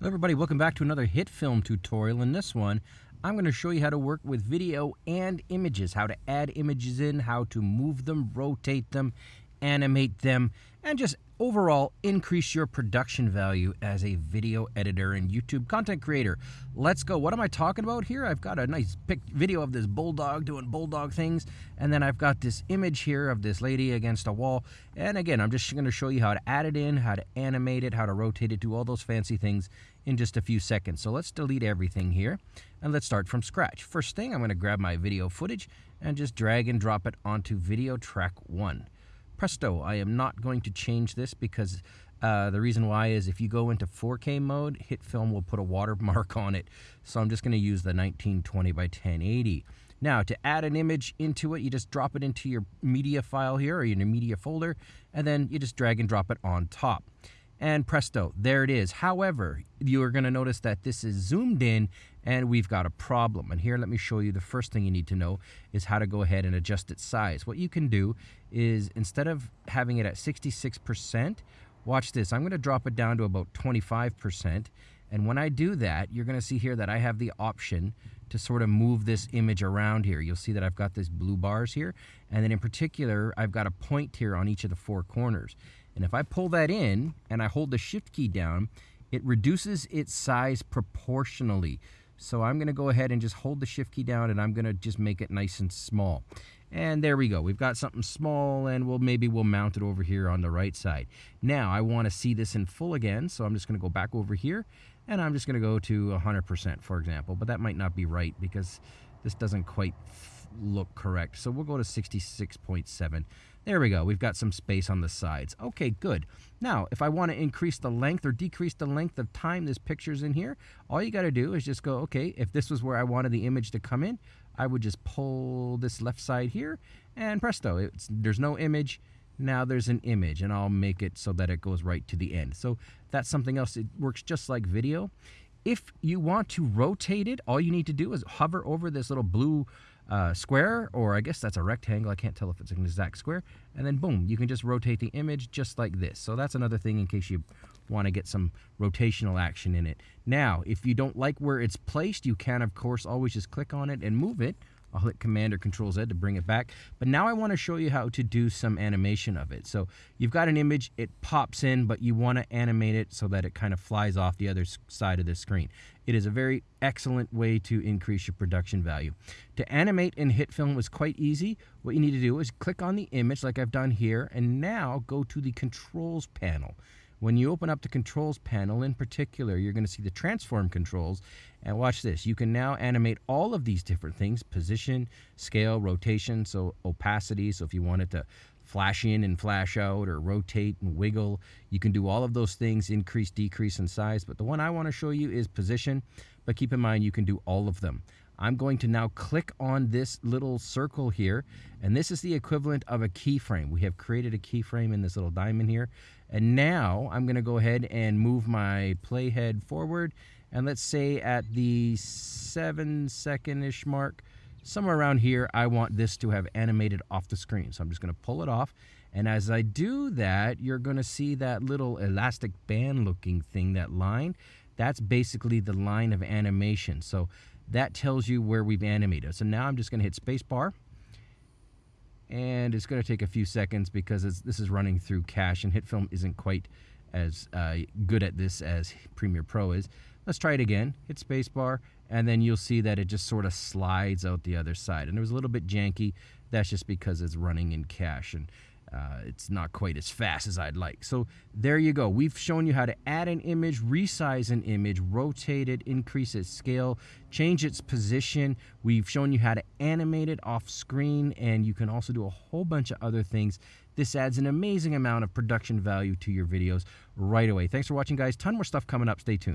Hello everybody, welcome back to another HitFilm tutorial. In this one, I'm going to show you how to work with video and images, how to add images in, how to move them, rotate them, animate them, and just overall increase your production value as a video editor and YouTube content creator. Let's go. What am I talking about here? I've got a nice pic video of this bulldog doing bulldog things, and then I've got this image here of this lady against a wall. And again, I'm just going to show you how to add it in, how to animate it, how to rotate it, do all those fancy things in just a few seconds. So let's delete everything here and let's start from scratch. First thing, I'm going to grab my video footage and just drag and drop it onto video track one presto, I am not going to change this because uh, the reason why is if you go into 4K mode, HitFilm will put a watermark on it. So I'm just going to use the 1920 by 1080. Now, to add an image into it, you just drop it into your media file here or your media folder, and then you just drag and drop it on top and presto, there it is. However, you are going to notice that this is zoomed in and we've got a problem. And here, let me show you the first thing you need to know is how to go ahead and adjust its size. What you can do is instead of having it at 66%, watch this. I'm going to drop it down to about 25%. And when I do that, you're going to see here that I have the option to sort of move this image around here. You'll see that I've got these blue bars here. And then in particular, I've got a point here on each of the four corners. And if I pull that in and I hold the shift key down, it reduces its size proportionally. So I'm going to go ahead and just hold the shift key down and I'm going to just make it nice and small. And there we go. We've got something small and we'll maybe we'll mount it over here on the right side. Now I want to see this in full again. So I'm just going to go back over here and I'm just going to go to 100% for example. But that might not be right because this doesn't quite look correct. So we'll go to 66.7. There we go. We've got some space on the sides. Okay, good. Now, if I want to increase the length or decrease the length of time this picture's in here, all you got to do is just go, okay, if this was where I wanted the image to come in, I would just pull this left side here and presto, there's no image. Now there's an image and I'll make it so that it goes right to the end. So that's something else. It works just like video. If you want to rotate it, all you need to do is hover over this little blue uh, square, or I guess that's a rectangle. I can't tell if it's an exact square. And then boom, you can just rotate the image just like this. So that's another thing in case you want to get some rotational action in it. Now, if you don't like where it's placed, you can, of course, always just click on it and move it I'll hit Command or Control Z to bring it back. But now I want to show you how to do some animation of it. So you've got an image, it pops in, but you want to animate it so that it kind of flies off the other side of the screen. It is a very excellent way to increase your production value. To animate in HitFilm was quite easy. What you need to do is click on the image like I've done here, and now go to the Controls panel. When you open up the controls panel in particular, you're going to see the transform controls. And watch this. You can now animate all of these different things, position, scale, rotation, so opacity. So if you wanted to flash in and flash out or rotate and wiggle, you can do all of those things, increase, decrease in size. But the one I want to show you is position. But keep in mind, you can do all of them. I'm going to now click on this little circle here, and this is the equivalent of a keyframe. We have created a keyframe in this little diamond here, and now I'm gonna go ahead and move my playhead forward, and let's say at the seven second-ish mark, somewhere around here, I want this to have animated off the screen. So I'm just gonna pull it off, and as I do that, you're gonna see that little elastic band looking thing, that line, that's basically the line of animation. So that tells you where we've animated. So now I'm just going to hit spacebar. And it's going to take a few seconds because this is running through cache and HitFilm isn't quite as uh, good at this as Premiere Pro is. Let's try it again. Hit spacebar and then you'll see that it just sort of slides out the other side. And it was a little bit janky. That's just because it's running in cache. And uh, it's not quite as fast as I'd like. So there you go. We've shown you how to add an image, resize an image, rotate it, increase its scale, change its position. We've shown you how to animate it off screen, and you can also do a whole bunch of other things. This adds an amazing amount of production value to your videos right away. Thanks for watching, guys. Ton more stuff coming up. Stay tuned.